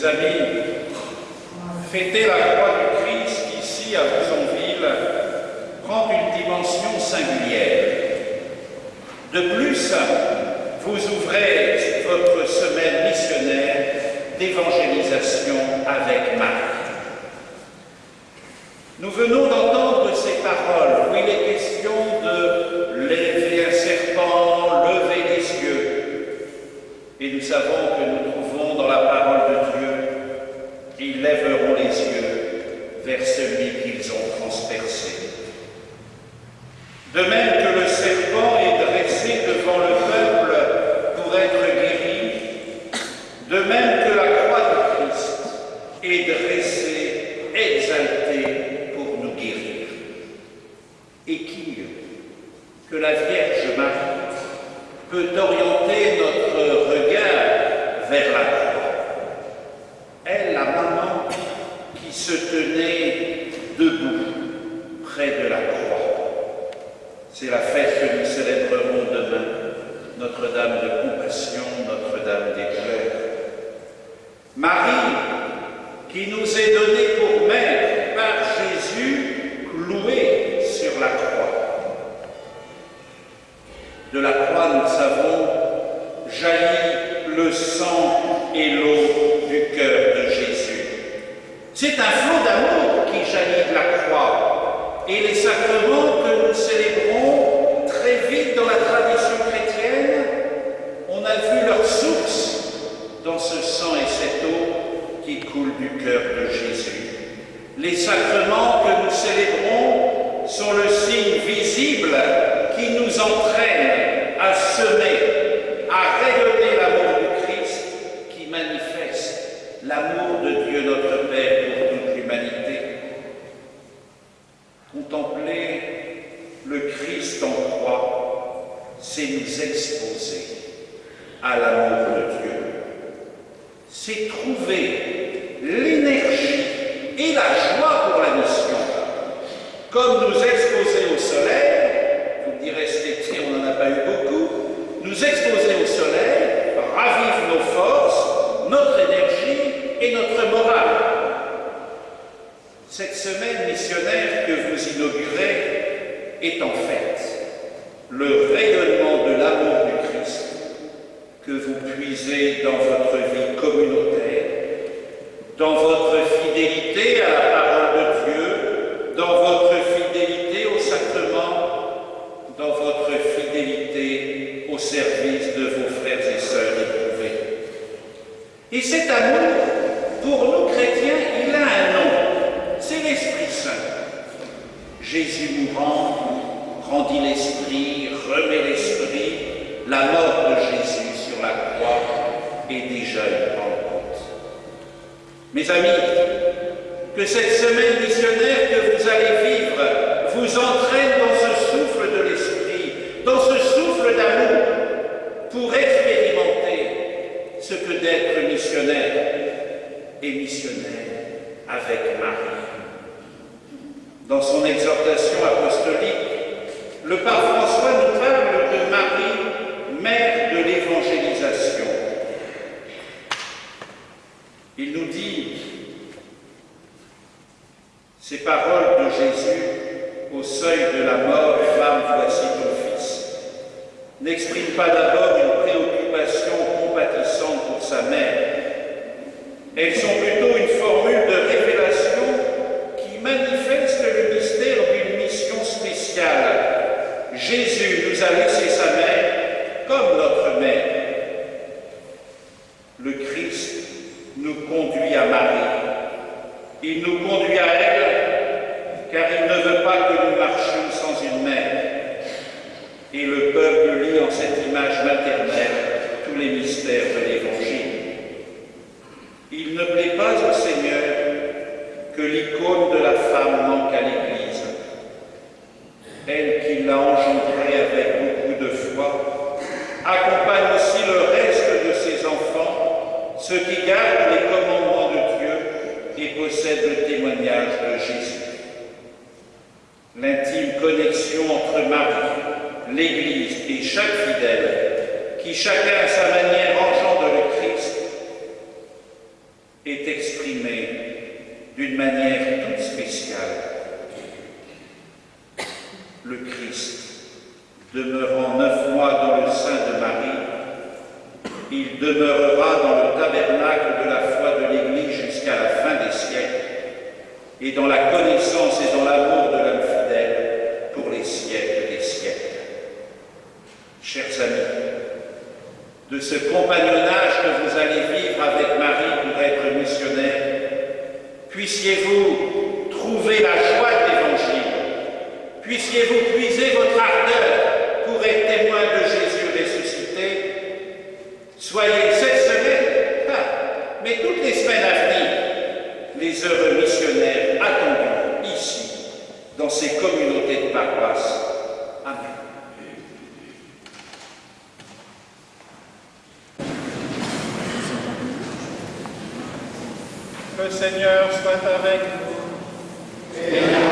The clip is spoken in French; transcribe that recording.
Mes amis, fêter la croix du Christ ici à Bouzonville prend une dimension singulière. De plus, vous ouvrez votre semaine missionnaire d'évangélisation avec Marie. Nous venons d'entendre ces paroles où il est question de lever un serpent, lever les yeux. Et nous savons que nous trouvons dans la parole de Dieu, ils lèveront les yeux vers celui qu'ils ont transpercé. De même que le serpent est dressé devant le peuple pour être guéri, de même que la croix de Christ est dressée, exaltée pour nous guérir. Et qui que la Vierge Marie peut orienter notre regard vers la croix? Elle, la maman qui se tenait debout près de. C'est la fête que nous célébrerons demain, Notre-Dame de Compassion, Notre-Dame des Pleurs. Marie, qui nous est donnée pour mère par Jésus, clouée sur la croix. De la croix, nous savons, jaillit le sang et l'eau du cœur de Jésus. C'est un flot d'amour qui jaillit de la croix. Et les sacrements que nous célébrons dans la tradition chrétienne, on a vu leur source dans ce sang et cette eau qui coule du cœur de Jésus. Les sacrements que nous célébrons sont le signe visible qui nous entraîne à semer, à rayonner l'amour du Christ qui manifeste l'amour de Dieu notre Père pour toute l'humanité. Contempler le Christ en croix, c'est nous exposer à l'amour de Dieu. C'est trouver l'énergie et la joie pour la mission. Comme nous exposer au soleil, vous me direz cet on n'en a pas eu beaucoup, nous exposer au soleil ravive nos forces, notre énergie et notre morale. Cette semaine missionnaire que vous inaugurez est en fait le rayonnement de l'amour du Christ que vous puisez dans votre vie communautaire, dans votre fidélité à la parole de Dieu, dans votre fidélité au sacrement, dans votre fidélité au service de vos frères et sœurs éprouvés. Et cet amour, pour nous chrétiens, il a un nom, c'est l'Esprit Saint. Jésus mourant rendit l'Esprit, remet l'Esprit, la mort de Jésus sur la croix est déjà une rencontre. Mes amis, que cette semaine missionnaire que vous allez vivre vous entraîne dans ce souffle de l'Esprit, dans ce souffle d'amour, pour expérimenter ce que d'être missionnaire et missionnaire avec Marie. Dans son exhortation apostolique, le pape François nous parle de Marie, mère de l'évangélisation. Il nous dit ces paroles de Jésus au seuil de la mort, femme, voici ton fils, n'expriment pas d'abord une préoccupation compatissante pour sa mère. Elles sont plutôt une formule de révélation qui manifeste le mystère d'une mission spéciale. Jésus nous a laissé sa mère comme notre mère. Le Christ nous conduit à Marie. Il nous conduit à elle, car il ne veut pas que nous marchions sans une mère. Et le peuple lit en cette image maternelle tous les mystères de l'Évangile. Il ne plaît pas au Seigneur l'icône de la femme manque à l'Église. Elle qui l'a engendrée avec beaucoup de foi, accompagne aussi le reste de ses enfants, ceux qui gardent les commandements de Dieu et possèdent le témoignage de Jésus. L'intime connexion entre Marie, l'Église et chaque fidèle, qui chacun à sa manière engendre le Christ, est d'une manière toute spéciale. Le Christ, demeurant neuf mois dans le sein de Marie, il demeurera dans le tabernacle de la foi de l'Église jusqu'à la fin des siècles, et dans la connaissance et dans l'amour de l'homme fidèle pour les siècles des siècles. Chers amis, de ce compagnonnage que vous allez vivre avec Marie pour être missionnaire, puissiez-vous trouver la joie de l'Évangile, puissiez-vous puiser votre ardeur pour être témoin de Jésus ressuscité. Soyez cette semaine, ah, mais toutes les semaines à venir, les heureux missionnaires attendus ici, dans ces communautés de paroisse. Amen. Le Seigneur soit avec vous.